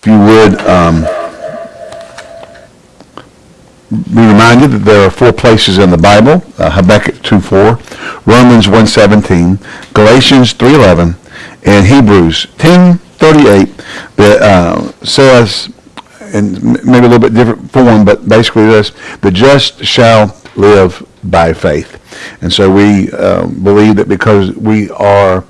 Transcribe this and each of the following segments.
If you would, um, be reminded that there are four places in the Bible, uh, Habakkuk 2.4, Romans 1.17, Galatians 3.11, and Hebrews 10.38 that uh, says, in maybe a little bit different form, but basically this, the just shall live by faith. And so we uh, believe that because we are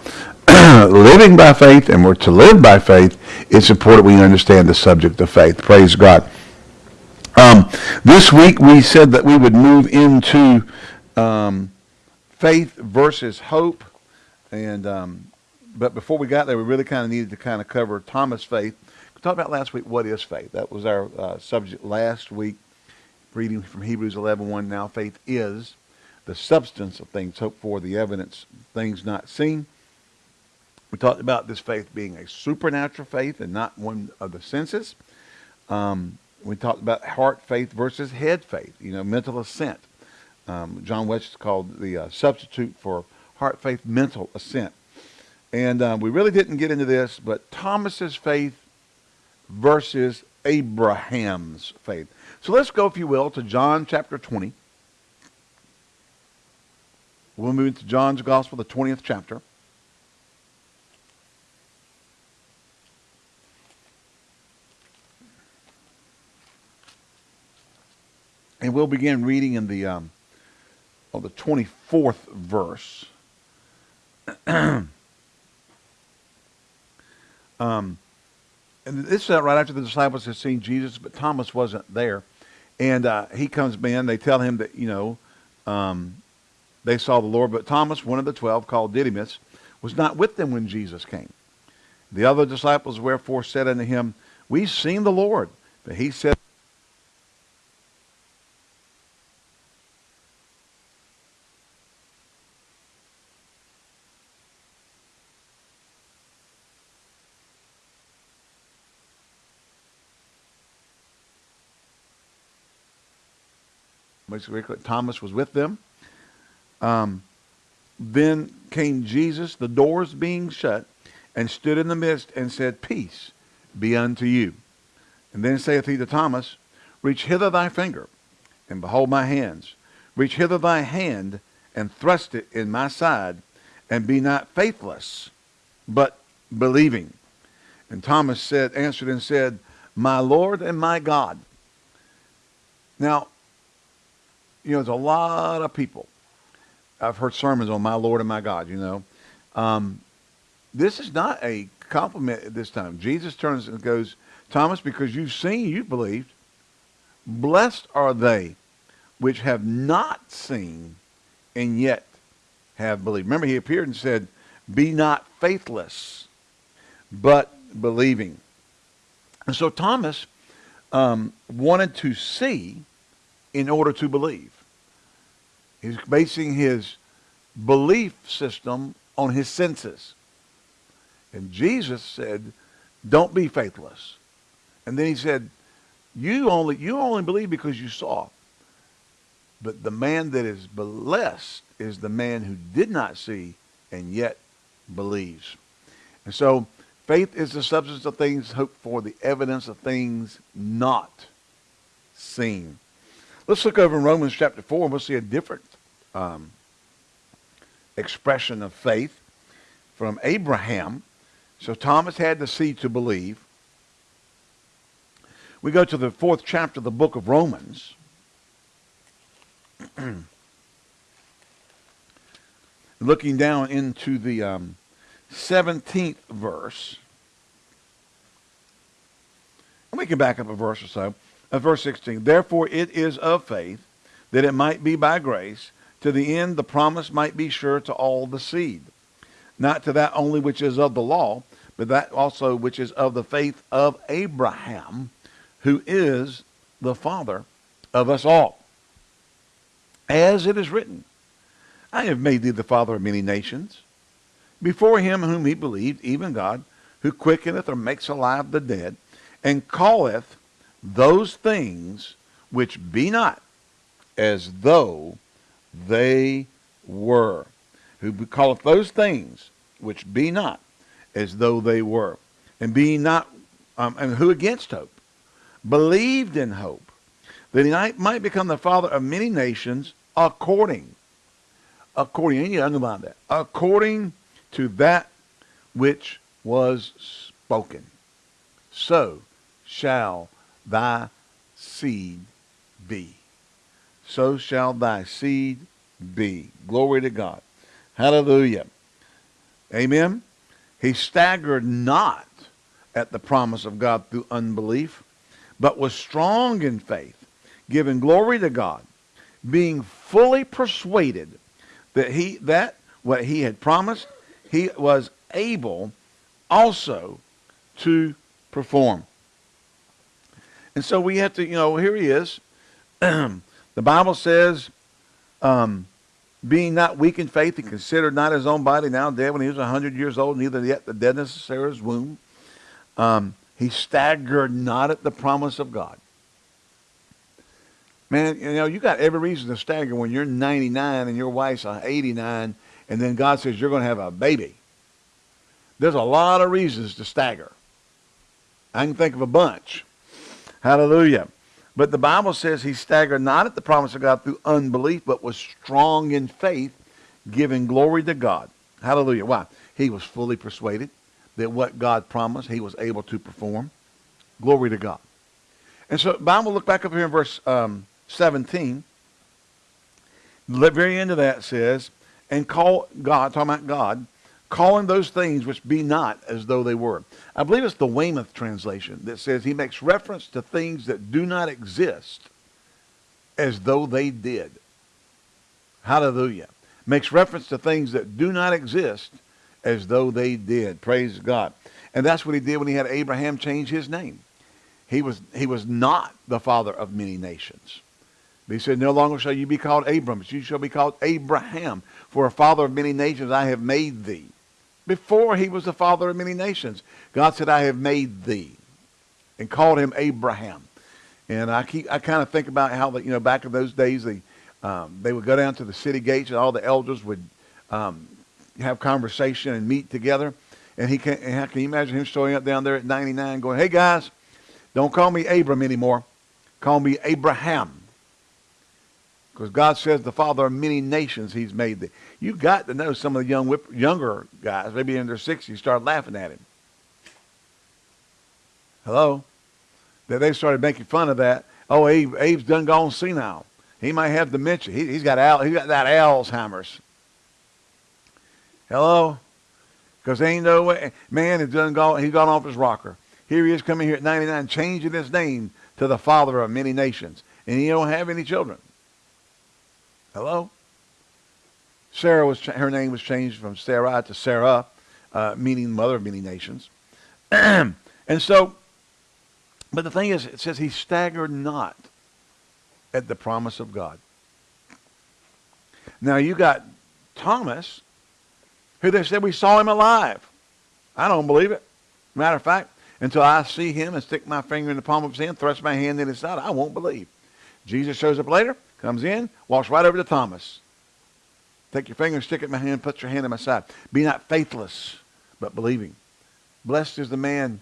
living by faith and we're to live by faith, it's important we understand the subject of faith. Praise God. Um, this week we said that we would move into um, faith versus hope, and um, but before we got there, we really kind of needed to kind of cover Thomas' faith. We talked about last week what is faith. That was our uh, subject last week. Reading from Hebrews 11:1. Now faith is the substance of things hoped for, the evidence things not seen. We talked about this faith being a supernatural faith and not one of the senses. Um, we talked about heart faith versus head faith, you know, mental assent. Um, John West called the uh, substitute for heart faith mental assent. And uh, we really didn't get into this, but Thomas's faith versus Abraham's faith. So let's go, if you will, to John chapter 20. We'll move into John's Gospel, the 20th chapter. And we'll begin reading in the, um, oh, the 24th verse. um, and this is right after the disciples had seen Jesus, but Thomas wasn't there. And uh, he comes in. They tell him that, you know, um, they saw the Lord. But Thomas, one of the twelve, called Didymus, was not with them when Jesus came. The other disciples, wherefore, said unto him, We've seen the Lord. But he said, Thomas was with them. Um, then came Jesus, the doors being shut, and stood in the midst and said, Peace be unto you. And then saith he to Thomas, Reach hither thy finger, and behold my hands. Reach hither thy hand, and thrust it in my side, and be not faithless, but believing. And Thomas said, answered and said, My Lord and my God. Now, you know, there's a lot of people. I've heard sermons on my Lord and my God, you know. Um, this is not a compliment at this time. Jesus turns and goes, Thomas, because you've seen, you've believed. Blessed are they which have not seen and yet have believed. Remember, he appeared and said, Be not faithless, but believing. And so Thomas um, wanted to see in order to believe. He's basing his belief system on his senses. And Jesus said, don't be faithless. And then he said, you only, you only believe because you saw. But the man that is blessed is the man who did not see and yet believes. And so faith is the substance of things hoped for, the evidence of things not seen. Let's look over in Romans chapter 4 and we'll see a different um, expression of faith from Abraham. So Thomas had to see to believe. We go to the fourth chapter of the book of Romans. Looking down into the um, 17th verse. And we can back up a verse or so of verse 16. Therefore it is of faith that it might be by grace, to the end the promise might be sure to all the seed, not to that only which is of the law, but that also which is of the faith of Abraham, who is the father of us all. As it is written, I have made thee the father of many nations, before him whom he believed, even God, who quickeneth or makes alive the dead, and calleth those things which be not as though they were. Who calleth those things which be not as though they were. And being not um, and who against hope, believed in hope, that he might, become the father of many nations according, according, you underline that, according to that which was spoken. So shall thy seed be. So shall thy seed be. Glory to God. Hallelujah. Amen. He staggered not at the promise of God through unbelief, but was strong in faith, giving glory to God, being fully persuaded that he that what he had promised, he was able also to perform. And so we have to, you know, here he is. the Bible says, um, being not weak in faith, he considered not his own body now dead when he was 100 years old, neither yet the deadness of Sarah's womb. Um, he staggered not at the promise of God. Man, you know, you got every reason to stagger when you're 99 and your wife's 89, and then God says you're going to have a baby. There's a lot of reasons to stagger. I can think of a bunch. Hallelujah. But the Bible says he staggered not at the promise of God through unbelief, but was strong in faith, giving glory to God. Hallelujah. Why? He was fully persuaded that what God promised, he was able to perform. Glory to God. And so, Bible, look back up here in verse um, 17. The very end of that says, and call God, talking about God, calling those things which be not as though they were. I believe it's the Weymouth translation that says he makes reference to things that do not exist as though they did. Hallelujah. Makes reference to things that do not exist as though they did. Praise God. And that's what he did when he had Abraham change his name. He was, he was not the father of many nations. He said, No longer shall you be called Abram, you shall be called Abraham. For a father of many nations I have made thee before he was the father of many nations. God said, I have made thee and called him Abraham. And I keep, I kind of think about how, you know, back in those days, they, um, they would go down to the city gates and all the elders would um, have conversation and meet together. And he can, and can you imagine him showing up down there at 99 going, hey guys, don't call me Abram anymore. Call me Abraham. Because God says the father of many nations he's made. You got to know some of the young younger guys, maybe in their 60s, start laughing at him. Hello? That they started making fun of that. Oh, Abe, Abe's done gone senile. He might have dementia. He, has got Al, he's got that Alzheimer's. Hello? Because ain't no way. Man, he's done gone, he's gone off his rocker. Here he is coming here at 99, changing his name to the father of many nations. And he don't have any children. Hello? Sarah was her name was changed from Sarai to Sarah, uh, meaning mother of many nations. and so, but the thing is, it says he staggered not at the promise of God. Now you got Thomas, who they said we saw him alive. I don't believe it. Matter of fact, until I see him and stick my finger in the palm of his hand, thrust my hand in his side, I won't believe. Jesus shows up later, comes in, walks right over to Thomas. Take your finger, stick it in my hand, put your hand in my side. Be not faithless, but believing. Blessed is the man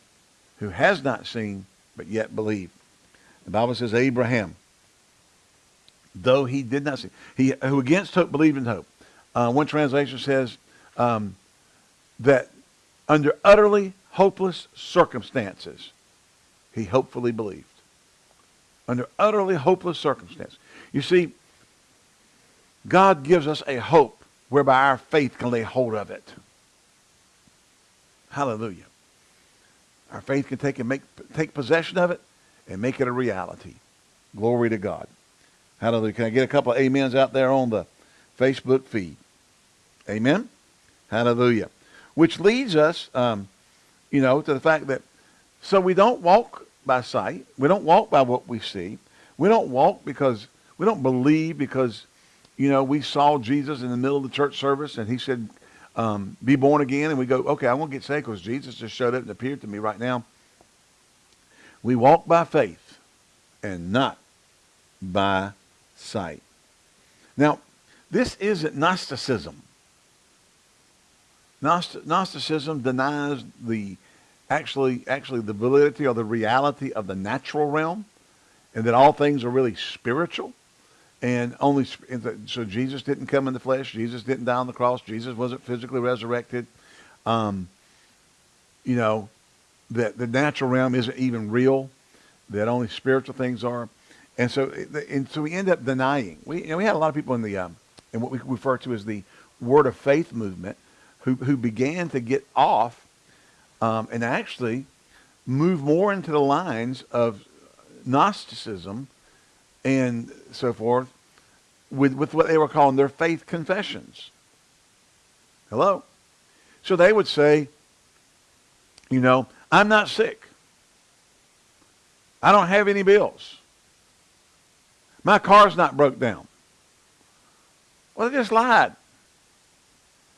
who has not seen, but yet believe. The Bible says Abraham, though he did not see, he who against hope believed in hope. Uh, one translation says um, that under utterly hopeless circumstances, he hopefully believed. Under utterly hopeless circumstances. You see, God gives us a hope whereby our faith can lay hold of it. Hallelujah. Our faith can take and make take possession of it and make it a reality. Glory to God. Hallelujah. Can I get a couple of amens out there on the Facebook feed? Amen. Hallelujah. Which leads us, um, you know, to the fact that so we don't walk by sight. We don't walk by what we see. We don't walk because we don't believe because you know, we saw Jesus in the middle of the church service and he said, um, be born again. And we go, okay, I won't get saved because Jesus just showed up and appeared to me right now. We walk by faith and not by sight. Now, this isn't Gnosticism. Gnosticism denies the actually actually the validity or the reality of the natural realm, and that all things are really spiritual, and only so Jesus didn't come in the flesh, Jesus didn't die on the cross, Jesus wasn't physically resurrected. Um, you know, that the natural realm isn't even real, that only spiritual things are, and so and so we end up denying. We you know, we had a lot of people in the um, in what we refer to as the Word of Faith movement who who began to get off um, and actually move more into the lines of Gnosticism and so forth with, with what they were calling their faith confessions. Hello? So they would say, you know, I'm not sick. I don't have any bills. My car's not broke down. Well, they just lied.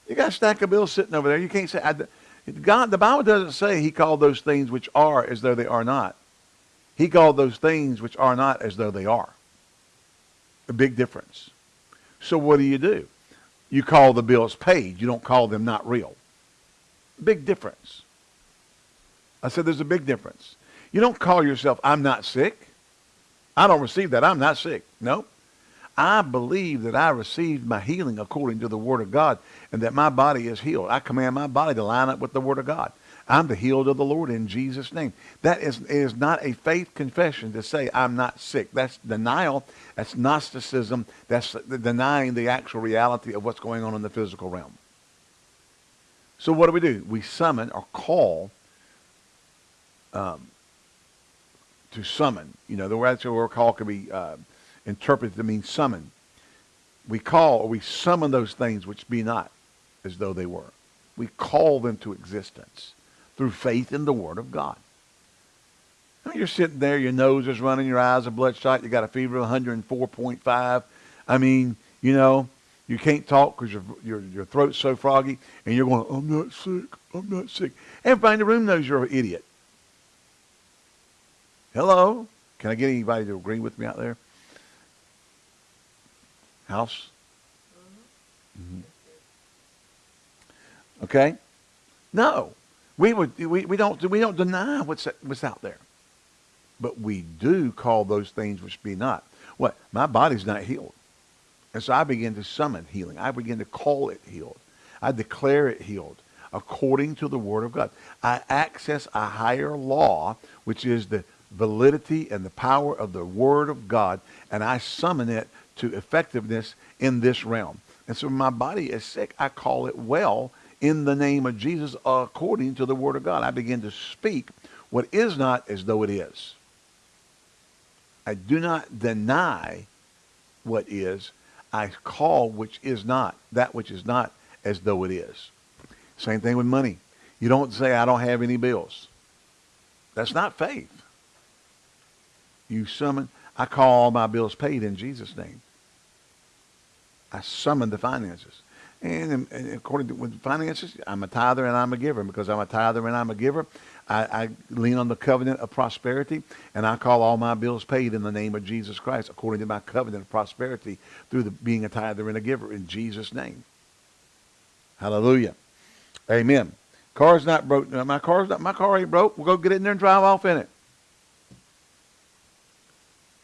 You got a stack of bills sitting over there. You can't say, I, God, the Bible doesn't say he called those things which are as though they are not. He called those things which are not as though they are. A big difference. So what do you do? You call the bills paid. You don't call them not real. Big difference. I said there's a big difference. You don't call yourself, I'm not sick. I don't receive that. I'm not sick. No. I believe that I received my healing according to the Word of God and that my body is healed. I command my body to line up with the Word of God. I'm the healed of the Lord in Jesus' name. That is, is not a faith confession to say I'm not sick. That's denial. That's Gnosticism. That's denying the actual reality of what's going on in the physical realm. So what do we do? We summon or call um, to summon. You know, the word call can be uh, interpreted to mean summon. We call or we summon those things which be not as though they were. We call them to existence through faith in the Word of God. I mean, you're sitting there, your nose is running, your eyes are bloodshot, you got a fever of 104.5. I mean, you know, you can't talk because your, your, your throat's so froggy, and you're going, I'm not sick, I'm not sick. Everybody in the room knows you're an idiot. Hello? Can I get anybody to agree with me out there? House? Mm-hmm. Okay? No. We, would, we, we, don't, we don't deny what's, what's out there. But we do call those things which be not. What? My body's not healed. And so I begin to summon healing. I begin to call it healed. I declare it healed according to the Word of God. I access a higher law, which is the validity and the power of the Word of God, and I summon it to effectiveness in this realm. And so my body is sick, I call it well in the name of Jesus according to the Word of God. I begin to speak what is not as though it is. I do not deny what is. I call which is not, that which is not as though it is. Same thing with money. You don't say, I don't have any bills. That's not faith. You summon, I call all my bills paid in Jesus' name. I summon the finances. And, um, and according to with finances, I'm a tither and I'm a giver. Because I'm a tither and I'm a giver, I, I, lean on the covenant of prosperity, and I call all my bills paid in the name of Jesus Christ, according to my covenant of prosperity, through the, being a tither and a giver in Jesus' name. Hallelujah. Amen. Car's not broke. My car's not. My car ain't broke. We'll go get in there and drive off in it.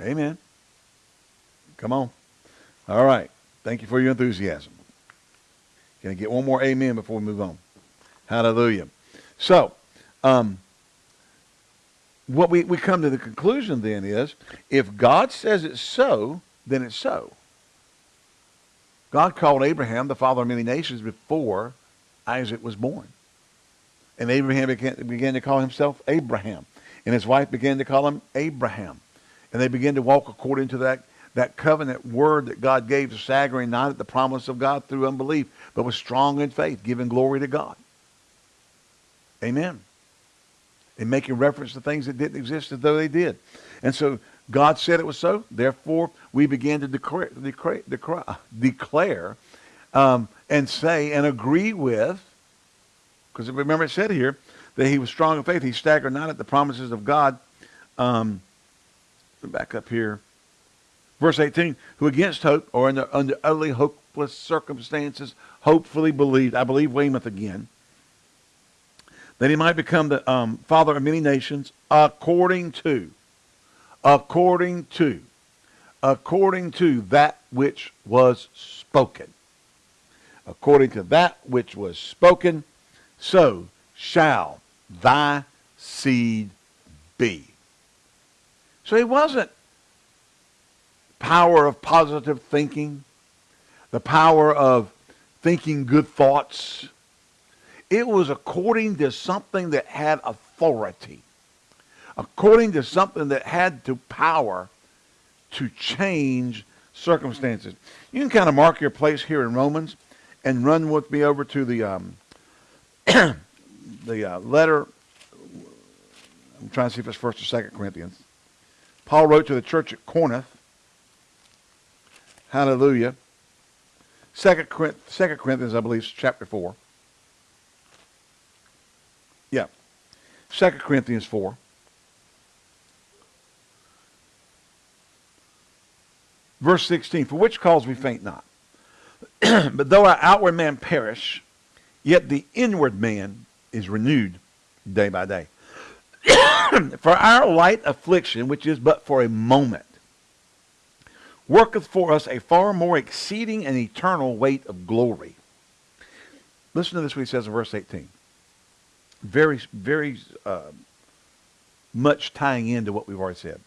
Amen. Come on. All right. Thank you for your enthusiasm. Can I get one more amen before we move on? Hallelujah. So, um, what we, we come to the conclusion then is if God says it's so, then it's so. God called Abraham the father of many nations before Isaac was born. And Abraham began, began to call himself Abraham. And his wife began to call him Abraham. And they began to walk according to that that covenant word that God gave to staggering not at the promise of God through unbelief, but was strong in faith, giving glory to God. Amen. And making reference to things that didn't exist as though they did. And so God said it was so. Therefore, we began to declare, declare, declare, declare um, and say and agree with, because remember it said here that he was strong in faith. He staggered not at the promises of God. Um, back up here. Verse 18, who against hope or under, under utterly hopeless circumstances hopefully believed. I believe Weymouth again. that he might become the um, father of many nations, according to, according to, according to that which was spoken. According to that which was spoken, so shall thy seed be. So he wasn't power of positive thinking, the power of thinking good thoughts. It was according to something that had authority, according to something that had the power to change circumstances. You can kind of mark your place here in Romans and run with me over to the um, the uh, letter. I'm trying to see if it's First or Second Corinthians. Paul wrote to the church at Corinth. Hallelujah. Second, Second Corinthians, I believe, chapter 4. Yeah. Second Corinthians 4. Verse 16, For which cause we faint not. but though our outward man perish, yet the inward man is renewed day by day. for our light affliction, which is but for a moment, worketh for us a far more exceeding and eternal weight of glory. Listen to this what he says in verse 18. Very, very uh, much tying into what we've already said.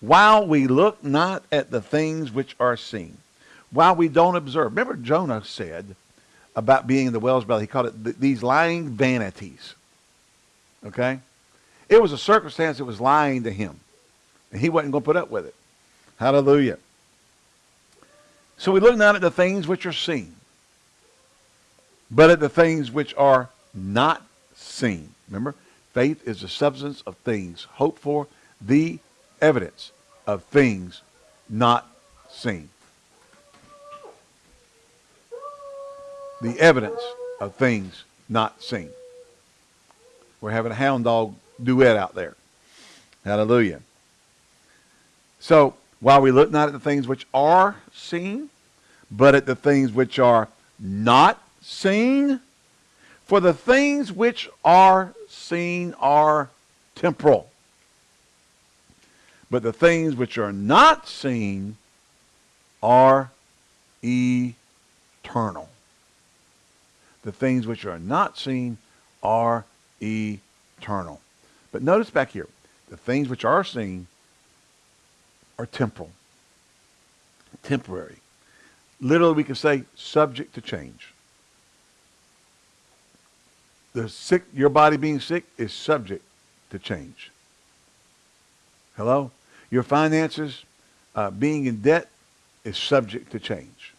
While we look not at the things which are seen, while we don't observe. Remember Jonah said about being in the whale's belly, he called it th these lying vanities. Okay? It was a circumstance that was lying to him. And he wasn't going to put up with it. Hallelujah. So we look not at the things which are seen, but at the things which are not seen. Remember, faith is the substance of things hoped for, the evidence of things not seen. The evidence of things not seen. We're having a hound dog duet out there. Hallelujah. So, while we look not at the things which are seen, but at the things which are not seen. For the things which are seen are temporal. But the things which are not seen are eternal. The things which are not seen are eternal. But notice back here, the things which are seen are temporal, temporary. Literally, we can say subject to change. The sick, your body being sick is subject to change. Hello? Your finances uh, being in debt is subject to change.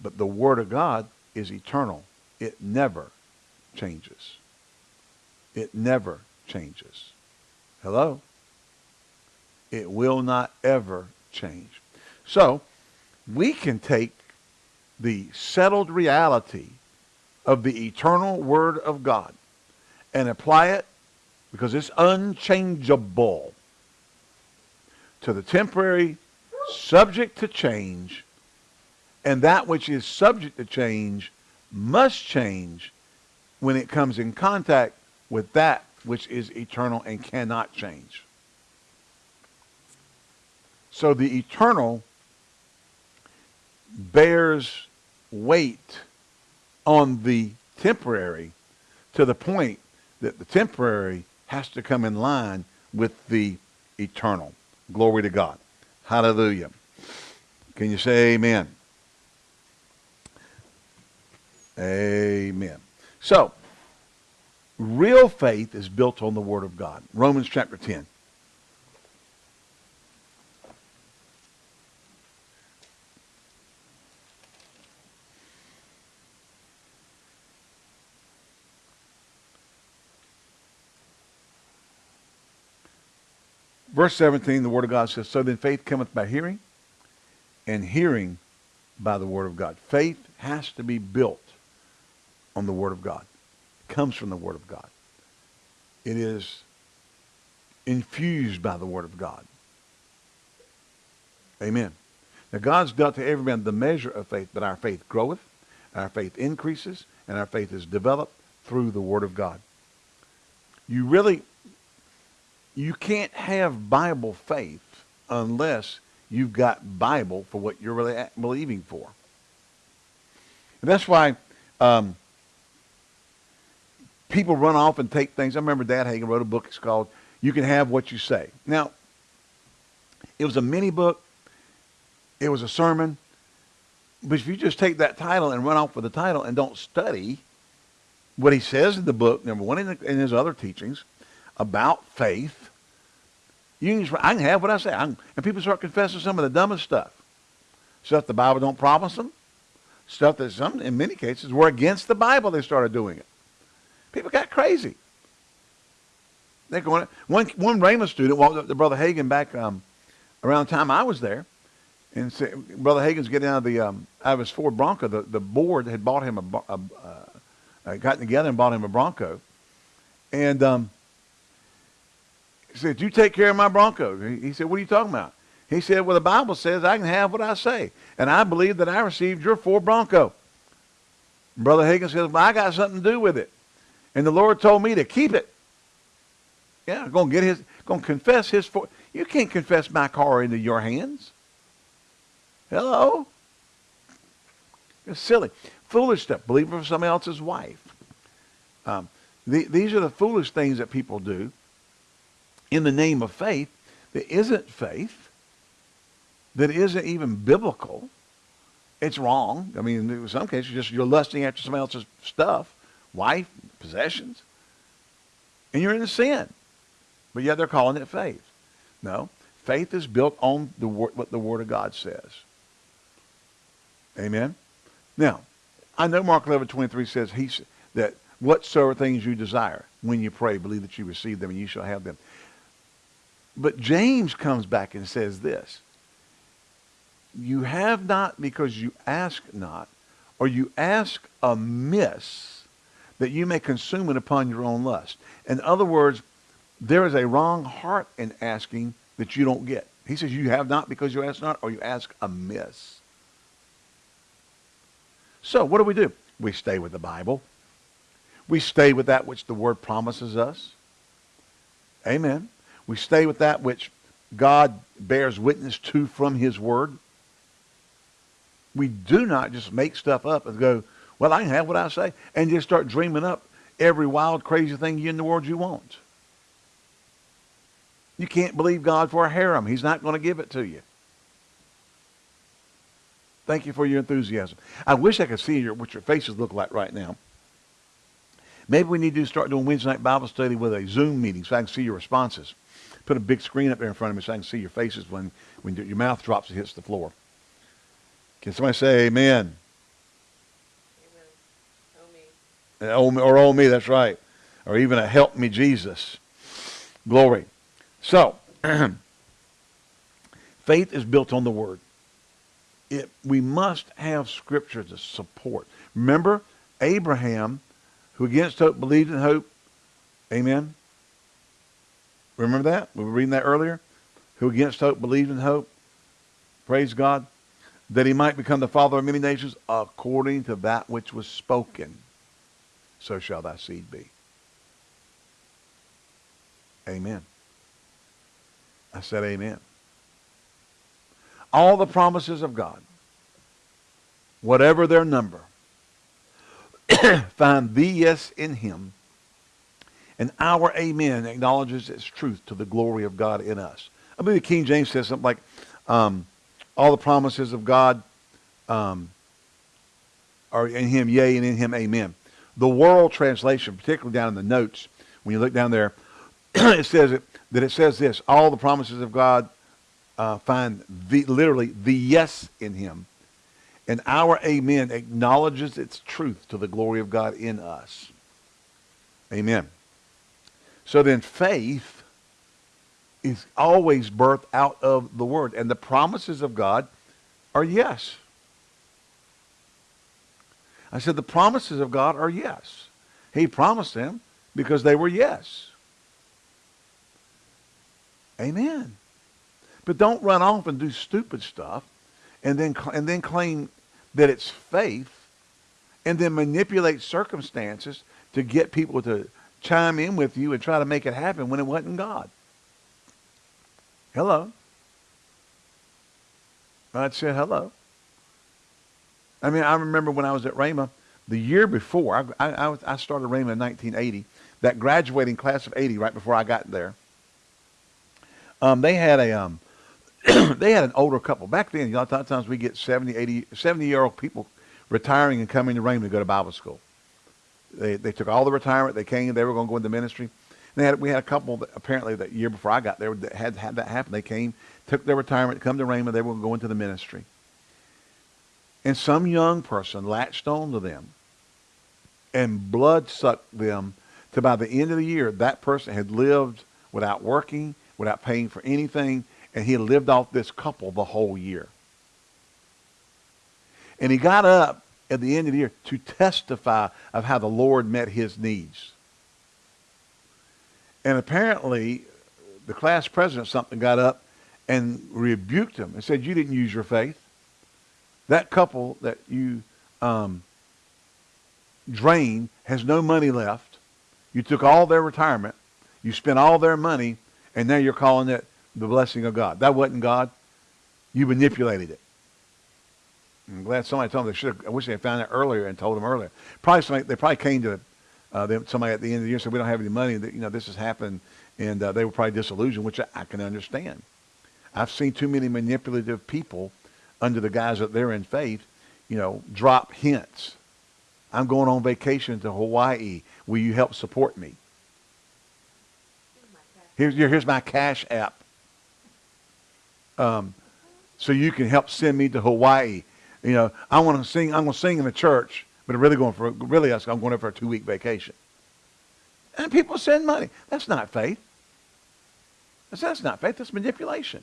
But the Word of God is eternal. It never changes. It never changes. Hello? It will not ever change. So, we can take the settled reality of the eternal Word of God and apply it because it's unchangeable to the temporary, subject to change, and that which is subject to change must change when it comes in contact with that which is eternal and cannot change. So the eternal bears weight on the temporary to the point that the temporary has to come in line with the eternal. Glory to God. Hallelujah. Can you say amen? Amen. So, real faith is built on the Word of God. Romans chapter 10. Verse 17, the Word of God says, So then faith cometh by hearing, and hearing by the Word of God. Faith has to be built on the Word of God. It comes from the Word of God. It is infused by the Word of God. Amen. Now God's dealt to every man the measure of faith, but our faith groweth, our faith increases, and our faith is developed through the Word of God. you really, you can't have Bible faith unless you've got Bible for what you're really believing for. And that's why um, people run off and take things. I remember Dad Hagin wrote a book. It's called "You Can Have What You Say." Now, it was a mini book. It was a sermon. But if you just take that title and run off with the title and don't study what he says in the book, number one, in, the, in his other teachings about faith, you can I can have what I say. Can, and people start confessing some of the dumbest stuff. Stuff the Bible don't promise them. Stuff that some, in many cases, were against the Bible. They started doing it. People got crazy. They're going. One one Rhema student walked up to Brother Hagin back um, around the time I was there, and said, Brother Hagin's getting out of the um, out of his Ford Bronco. The the board had bought him a, a, a uh, gotten together and bought him a Bronco, and um, he said, "You take care of my Bronco." He said, "What are you talking about?" He said, "Well, the Bible says I can have what I say, and I believe that I received your Ford Bronco." Brother Hagin says, "Well, I got something to do with it." And the Lord told me to keep it. Yeah, I'm going to get his, going to confess his. For, you can't confess my car into your hands. Hello? It's silly. Foolish stuff. Believe for somebody else's wife. Um, the, these are the foolish things that people do in the name of faith that isn't faith, that isn't even biblical. It's wrong. I mean, in some cases, just you're lusting after somebody else's stuff wife, possessions, and you're in sin. But yet they're calling it faith. No, faith is built on the what the Word of God says. Amen. Now, I know Mark 11, 23 says he, that whatsoever things you desire when you pray, believe that you receive them and you shall have them. But James comes back and says this. You have not because you ask not, or you ask amiss that you may consume it upon your own lust. In other words, there is a wrong heart in asking that you don't get. He says you have not because you ask not or you ask amiss. So what do we do? We stay with the Bible. We stay with that which the Word promises us. Amen. We stay with that which God bears witness to from His Word. We do not just make stuff up and go, well, I can have what I say. And just start dreaming up every wild, crazy thing in the world you want. You can't believe God for a harem. He's not going to give it to you. Thank you for your enthusiasm. I wish I could see your, what your faces look like right now. Maybe we need to start doing Wednesday night Bible study with a Zoom meeting so I can see your responses. Put a big screen up there in front of me so I can see your faces when, when your mouth drops and hits the floor. Can somebody say amen? amen Or oh me, that's right. Or even a help me Jesus. Glory. So, faith is built on the word. It, we must have scripture to support. Remember, Abraham, who against hope believed in hope. Amen. Remember that? We were reading that earlier. Who against hope believed in hope. Praise God. That he might become the father of many nations according to that which was spoken so shall thy seed be. Amen. I said amen. All the promises of God, whatever their number, find the yes in him, and our amen acknowledges its truth to the glory of God in us. I believe the King James says something like, um, all the promises of God um, are in him, yea, and in him, amen the world translation, particularly down in the notes, when you look down there, it says it, that it says this, all the promises of God uh, find the, literally the yes in him. And our amen acknowledges its truth to the glory of God in us. Amen. So then faith is always birthed out of the word. And the promises of God are yes. I said, the promises of God are yes. He promised them because they were yes. Amen. But don't run off and do stupid stuff and then, and then claim that it's faith and then manipulate circumstances to get people to, chime in with you and try to make it happen when it wasn't God. Hello. I said hello. I mean, I remember when I was at Rhema, the year before, I, I, I started Rhema in 1980, that graduating class of 80, right before I got there, um, they had a, um, they had an older couple. Back then, you know, a lot of times we get 70, 80, 70 year old people retiring and coming to Rhema to go to Bible school. They, they took all the retirement. They came. They were going to go into ministry. Had, we had a couple that apparently that year before I got there that had had that happen. They came, took their retirement, come to Rhema. They were going to go into the ministry. And some young person latched on to them and blood sucked them to by the end of the year, that person had lived without working, without paying for anything, and he had lived off this couple the whole year. And he got up at the end of the year to testify of how the Lord met his needs. And apparently, the class president something got up and rebuked him and said, you didn't use your faith. That couple that you um, drained has no money left. You took all their retirement. You spent all their money, and now you're calling it the blessing of God. That wasn't God. You manipulated it. I'm glad somebody told them. They should. I wish they had found that earlier and told them earlier. Probably somebody, they probably came to uh, them, somebody at the end of the year said, "We don't have any money. That you know this has happened," and uh, they were probably disillusioned, which I, I can understand. I've seen too many manipulative people under the guise that they're in faith, you know, drop hints. I'm going on vacation to Hawaii. Will you help support me? Here's, here's my cash app. Um, so you can help send me to Hawaii. You know, I want to sing. I'm going to sing in the church, but I'm really going for really. I'm going for a two week vacation. And people send money. That's not faith. That's, that's not faith. That's manipulation.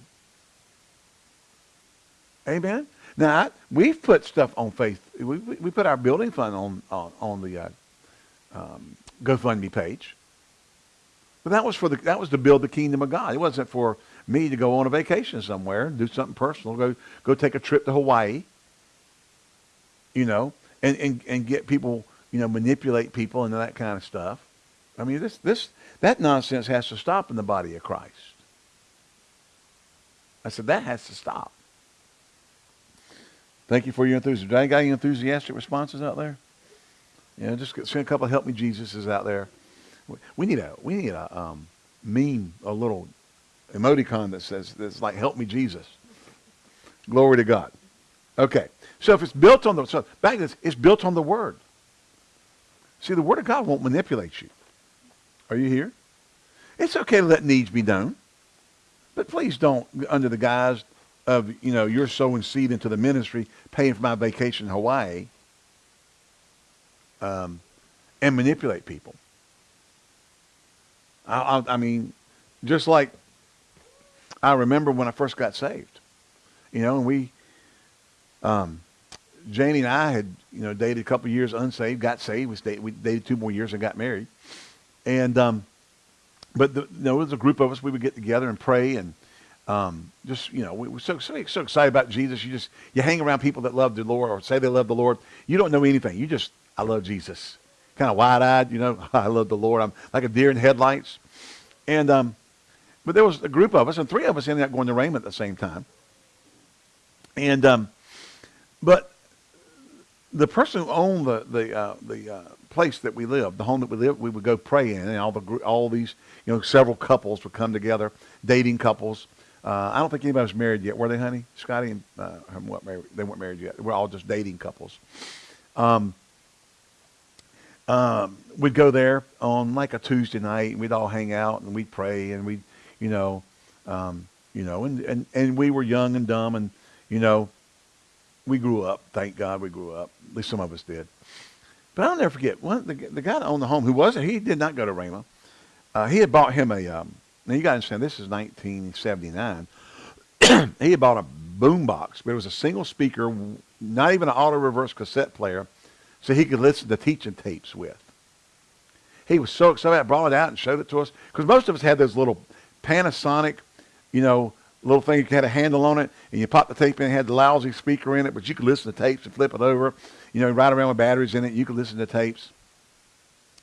Amen. Now we've put stuff on faith. We, we put our building fund on on, on the uh, um, GoFundMe page. But that was for the that was to build the kingdom of God. It wasn't for me to go on a vacation somewhere, and do something personal, go go take a trip to Hawaii. You know, and and and get people, you know, manipulate people and that kind of stuff. I mean, this this that nonsense has to stop in the body of Christ. I said that has to stop. Thank you for your enthusiasm. I got any enthusiastic responses out there? Yeah, just send a couple of help me Jesuses out there. We need a we need a um, meme, a little emoticon that says that's like help me Jesus. Glory to God. Okay. So if it's built on the so back this, it's built on the word. See, the word of God won't manipulate you. Are you here? It's okay to let needs be known. But please don't, under the guise of, you know, you're sowing seed into the ministry, paying for my vacation in Hawaii, um, and manipulate people. I, I, I mean, just like I remember when I first got saved, you know, and we, um, Janie and I had, you know, dated a couple years unsaved, got saved. We, stayed, we dated two more years and got married. And, um, but the, you know, there was a group of us, we would get together and pray and um, just, you know, we were so, so, so excited about Jesus. You just, you hang around people that love the Lord or say they love the Lord. You don't know anything. You just, I love Jesus. Kind of wide-eyed, you know, I love the Lord. I'm like a deer in headlights. And, um, but there was a group of us, and three of us ended up going to Rhema at the same time. And, um, but the person who owned the, the, uh, the uh, place that we lived, the home that we lived, we would go pray in, and all, the, all these, you know, several couples would come together, dating couples. Uh, I don't think anybody was married yet, were they, honey? Scotty and uh, married, they weren't married yet. We're all just dating couples. Um, um, we'd go there on like a Tuesday night, and we'd all hang out and we'd pray, and we'd, you know, um, you know, and, and, and we were young and dumb, and you know, we grew up. Thank God we grew up. At least some of us did. But I'll never forget one the, the guy that owned the home who wasn't. He did not go to Rhema. Uh, he had bought him a. Um, now you got to understand this is 1979. he had bought a boom box, but it was a single speaker, not even an auto reverse cassette player, so he could listen to teaching tapes with. He was so excited. Brought it out and showed it to us because most of us had those little Panasonic, you know, little thing. You had a handle on it, and you pop the tape in. It had the lousy speaker in it, but you could listen to tapes and flip it over. You know, ride around with batteries in it. You could listen to tapes.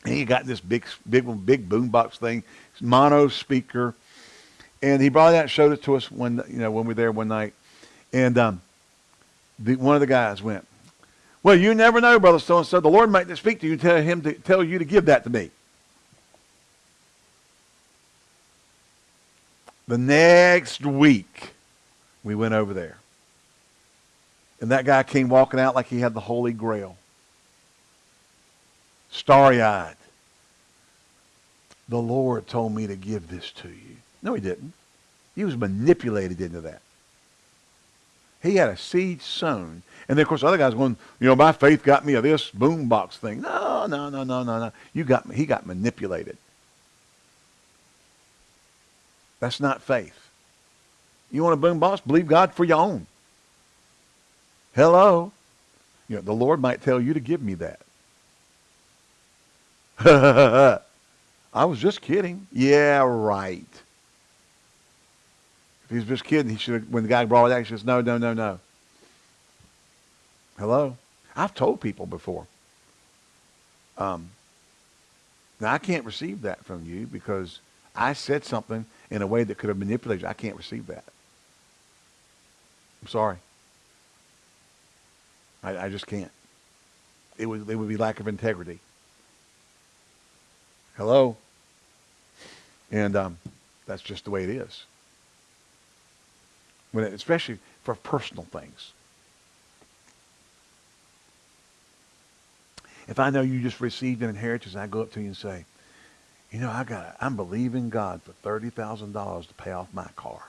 And he got this big, big, big boombox thing, mono speaker, and he brought that and showed it to us when you know when we were there one night, and um, the, one of the guys went, "Well, you never know, brother so and so. The Lord might speak to you, tell him to tell you to give that to me." The next week, we went over there. And that guy came walking out like he had the Holy Grail. Starry eyed. The Lord told me to give this to you. No, he didn't. He was manipulated into that. He had a seed sown. And then, of course, the other guys going, you know, my faith got me a this boombox thing. No, no, no, no, no, no. You got, me he got manipulated. That's not faith. You want a boombox? Believe God for your own. Hello. You know, the Lord might tell you to give me that. I was just kidding. Yeah, right. If he was just kidding, he should have, when the guy brought it out, he says, no, no, no, no. Hello? I've told people before. Um, now, I can't receive that from you because I said something in a way that could have manipulated. I can't receive that. I'm sorry. I, I just can't. It would, it would be lack of integrity. Hello? And um, that's just the way it is. When it, especially for personal things. If I know you just received an inheritance, I go up to you and say, you know, I got, I'm believing God for thirty thousand dollars to pay off my car.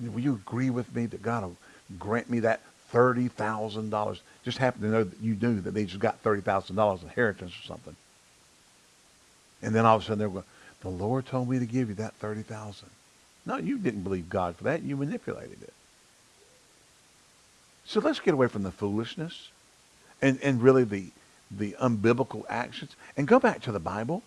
Will you agree with me that God will grant me that thirty thousand dollars? Just happen to know that you knew that they just got thirty thousand dollars inheritance or something. And then all of a sudden they're going, the Lord told me to give you that thirty thousand. No, you didn't believe God for that. You manipulated it. So let's get away from the foolishness and, and really the, the unbiblical actions and go back to the Bible.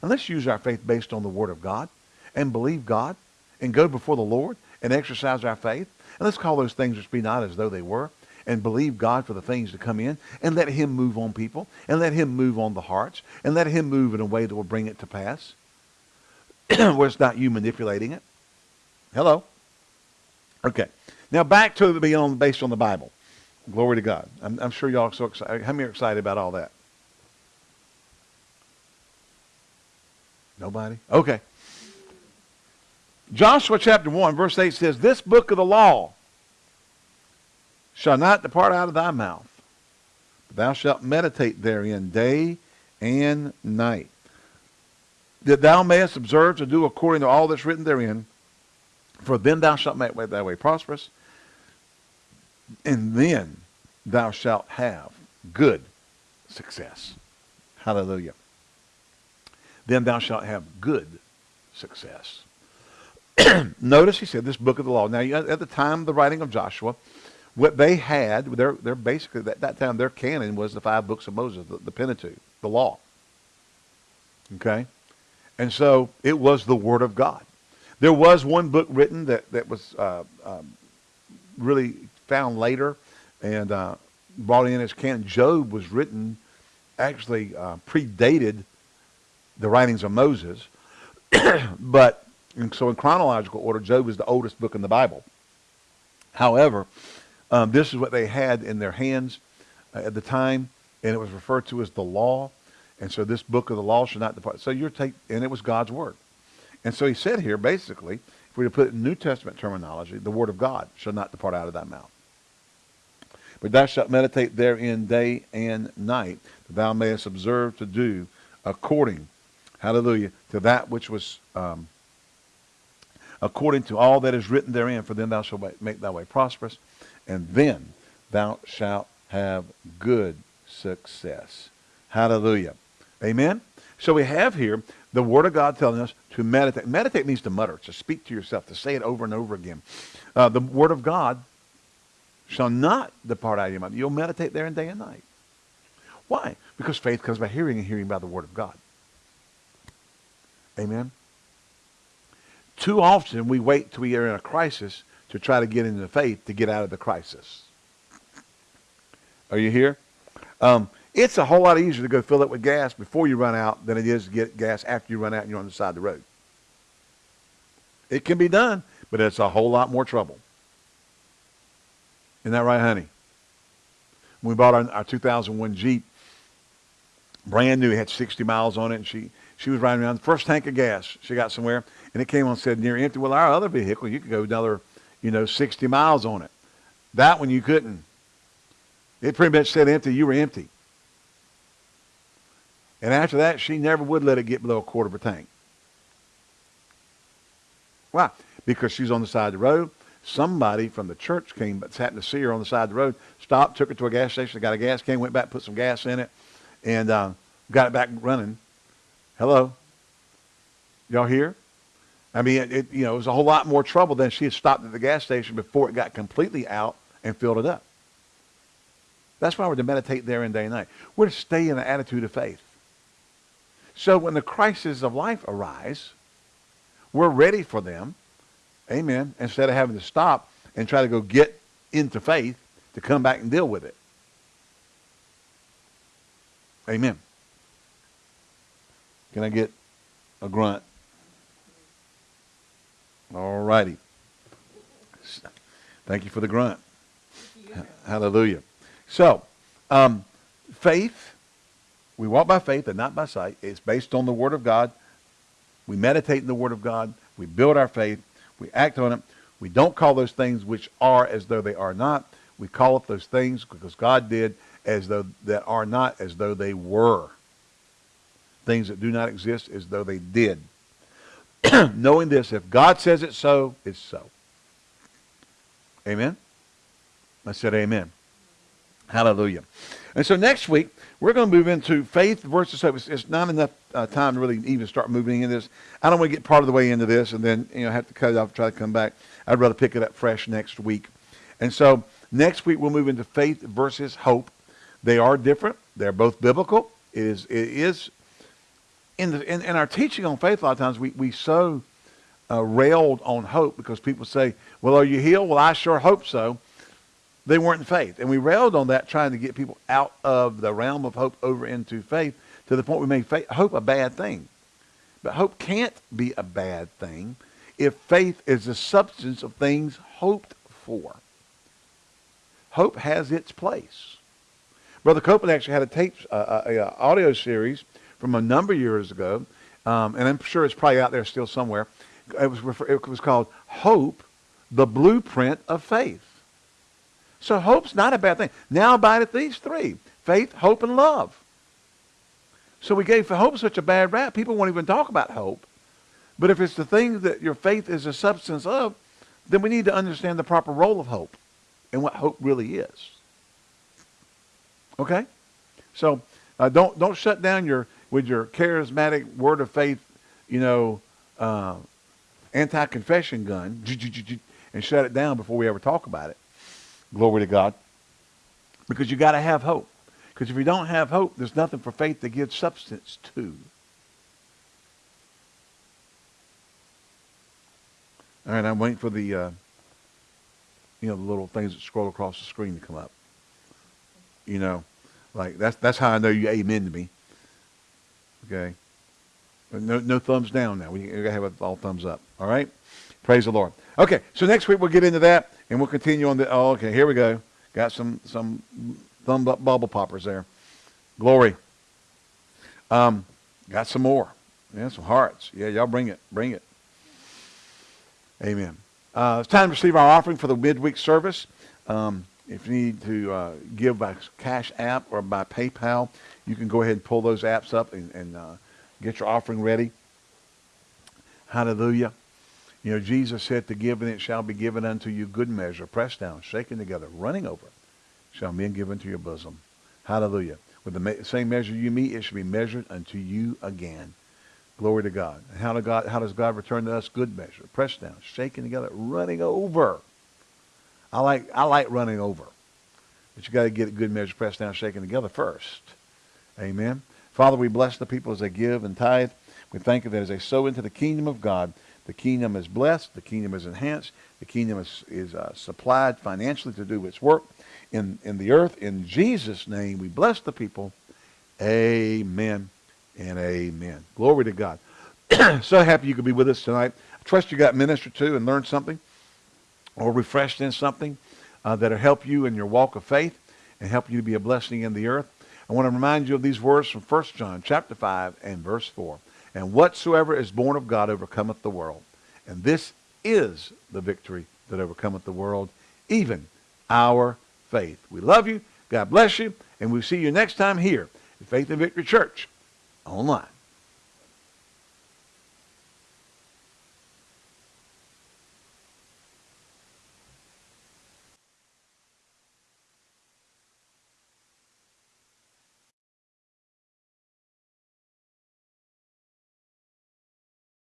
And let's use our faith based on the Word of God and believe God and go before the Lord and exercise our faith. And let's call those things which be not as though they were and believe God for the things to come in and let him move on people and let him move on the hearts and let him move in a way that will bring it to pass where it's not you manipulating it. Hello? Okay. Now back to being on, based on the Bible. Glory to God. I'm, I'm sure y'all are so excited. How many are excited about all that? Nobody? Okay. Joshua chapter 1, verse 8 says, This book of the law shall not depart out of thy mouth. But thou shalt meditate therein day and night. That thou mayest observe to do according to all that's written therein. For then thou shalt make thy way prosperous, and then thou shalt have good success. Hallelujah. Then thou shalt have good success. Notice he said this book of the law. Now, at the time of the writing of Joshua, what they had, they're, they're basically, at that time, their canon was the five books of Moses, the, the Pentateuch, the law. Okay? And so it was the Word of God. There was one book written that, that was uh, um, really found later and uh, brought in as canon. Job was written, actually uh, predated the writings of Moses. but, so in chronological order, Job is the oldest book in the Bible. However, um, this is what they had in their hands uh, at the time, and it was referred to as the law. And so this book of the law should not depart. So you're take, and it was God's word. And so he said here, basically, if we put it in New Testament terminology, the word of God shall not depart out of thy mouth. But thou shalt meditate therein day and night, that thou mayest observe to do according, hallelujah, to that which was um, according to all that is written therein, for then thou shalt make thy way prosperous, and then thou shalt have good success. Hallelujah. Amen? So we have here the Word of God telling us to meditate. Meditate means to mutter, to speak to yourself, to say it over and over again. Uh, the Word of God shall not depart out of your mouth. You'll meditate there in day and night. Why? Because faith comes by hearing and hearing by the Word of God. Amen? Too often we wait till we are in a crisis to try to get into faith to get out of the crisis. Are you here? Um, It's a whole lot easier to go fill it with gas before you run out than it is to get gas after you run out and you're on the side of the road. It can be done, but it's a whole lot more trouble. Isn't that right, honey? When we bought our, our 2001 Jeep, brand new, it had 60 miles on it, and she, she was riding around the first tank of gas she got somewhere, and it came on and said near empty. Well, our other vehicle, you could go another, you know, 60 miles on it. That one you couldn't. It pretty much said empty. You were empty. And after that, she never would let it get below a quarter of a tank. Why? Because she's on the side of the road. Somebody from the church came, but happened to see her on the side of the road, stopped, took her to a gas station, got a gas can, went back, put some gas in it, and uh, got it back running. Hello? Y'all here? I mean, it, it, you know, it was a whole lot more trouble than she had stopped at the gas station before it got completely out and filled it up. That's why we're to meditate there in day and night. We're to stay in an attitude of faith. So when the crises of life arise, we're ready for them. Amen. Instead of having to stop and try to go get into faith to come back and deal with it. Amen. Can I get a grunt? All righty. Thank you for the grunt. Hallelujah. So, um, faith, we walk by faith and not by sight. It's based on the Word of God. We meditate in the Word of God. We build our faith. We act on it. We don't call those things which are as though they are not. We call it those things because God did as though that are not as though they were. Things that do not exist as though they did. Knowing this, if God says it so, it's so. Amen? I said amen. Hallelujah. And so next week, we're going to move into faith versus hope. It's, not enough uh, time to really even start moving into this. I don't want to get part of the way into this and then you know have to cut it off and try to come back. I'd rather pick it up fresh next week. And so next week, we'll move into faith versus hope. They are different. They're both biblical. It is, it is in, the, in, in our teaching on faith, a lot of times we, we so uh, railed on hope because people say, well, are you healed? Well, I sure hope so they weren't in faith. And we railed on that, trying to get people out of the realm of hope over into faith to the point we made faith, hope a bad thing. But hope can't be a bad thing if faith is the substance of things hoped for. Hope has its place. Brother Copeland actually had a tape, uh, a, a, audio series from a number of years ago, um, and I'm sure it's probably out there still somewhere. It was, it was called Hope, the Blueprint of Faith. So hope's not a bad thing. Now abideth these three. Faith, hope, and love. So we gave hope such a bad rap, people won't even talk about hope. But if it's the thing that your faith is a substance of, then we need to understand the proper role of hope and what hope really is. Okay? So uh, don't don't shut down your with your charismatic word of faith, you know, uh, anti-confession gun and shut it down before we ever talk about it. Glory to God. Because you got to have hope. Because if you don't have hope, there's nothing for faith to give substance to. All right, I'm waiting for the, uh, you know, the little things that scroll across the screen to come up. You know, like that's that's how I know you amen to me. Okay. No, no thumbs down now. We gotta have all thumbs up. All right. Praise the Lord. Okay, so next week we'll get into that, and we'll continue on the. Oh, okay, here we go. Got some some thumb up bubble poppers there. Glory. Um, got some more. Yeah, some hearts. Yeah, y'all bring it. Bring it. Amen. Uh, it's time to receive our offering for the midweek service. Um, if you need to uh, give by Cash App or by PayPal, you can go ahead and pull those apps up and, and uh, get your offering ready. Hallelujah. You know, Jesus said to give and it shall be given unto you good measure, pressed down, shaken together, running over, shall men give unto your bosom. Hallelujah. With the same measure you meet, it shall be measured unto you again. Glory to God. And how, do God, how does God return to us good measure? Pressed down, shaken together, running over. I like, I like running over. But you got to get a good measure pressed down, shaken together first. Amen. Father, we bless the people as they give and tithe. We thank you that as they sow into the kingdom of God, the kingdom is blessed. The kingdom is enhanced. The kingdom is, is uh, supplied financially to do its work in, in the earth. In Jesus' name, we bless the people. Amen and amen. Glory to God. so happy you could be with us tonight. I trust you got ministered to and learned something or refreshed in something uh, that'll help you in your walk of faith and help you to be a blessing in the earth. I want to remind you of these words from 1 John chapter 5 and verse 4. And whatsoever is born of God overcometh the world. And this is the victory that overcometh the world, even our faith. We love you. God bless you. And we'll see you next time here at Faith and Victory Church online.